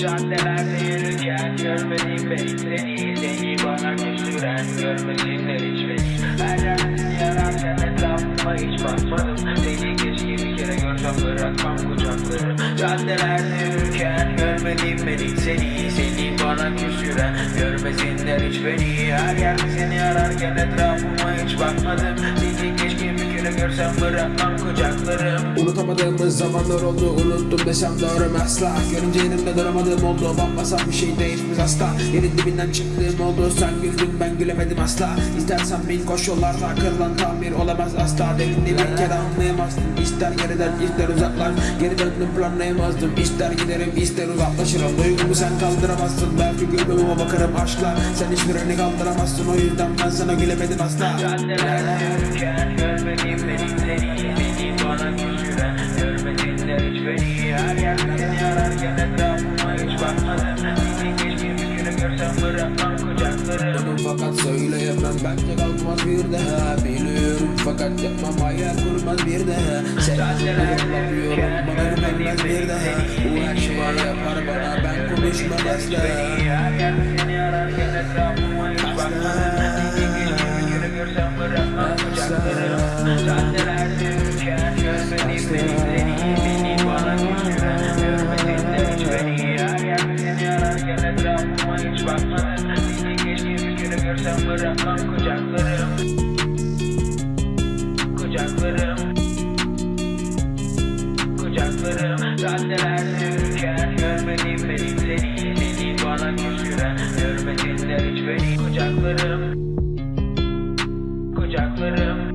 Caddelerde yürürken görmedim beni seni Seni bana küstüren görmesinler hiç beni. Her yerde seni ararken etrafıma hiç bakmadım. Seni keşke bir kere görsem bırakmam kucakları. Caddelerde yürürken görmedim beni seni Seni bana küstüren görmesinler hiç beni. Her yerde seni ararken etrafıma hiç bakmadım Kere görsem bırakmam kucaklarım. Unutamadığımız zamanlar oldu unuttum desem doğru asla. Görünce yanımda duramadığım oldu bambaşka bir şey değişmiş asla. Yerin dibinden çıktığım oldu sen güldün ben gülemedim asla. İstersen bin koş kırılan tamir olamaz asla. Derinliği bir kere anlayamazdım İster geriden ister uzaklaş Geri döndüm planlayamazdım İster giderim ister uzaklaşırım. Duygumu sen kaldıramazsın Belki gülmeme bakarım aşkla. Sen hiçbirini kaldıramazsın O yüzden ben sana gülemedim asla. Caddelerde yürürken görmedim beni seni Beni bana küstüren görmesinler hiç beni Her ararken etrafıma hiç bakmadım keşke bir kere görsem bırakmam kucaklarım fakat söyleyemem. Bence kalmaz bir daha Biliyorum fakat yapmam. Hayal kurmaz bir daha Sen yapıyorum bana güvenmez bir daha Bu her şeyi yapar. bana ben konuşmam asla. Her yerde seni ararken etrafıma hiç bakmadım seni Beni bana küstüren görmesinler hiç beni Her yerde seni ararken etrafıma hiç görmedim beni bana küstüren görmesinler hiç beni Kucaklarım Kucaklarım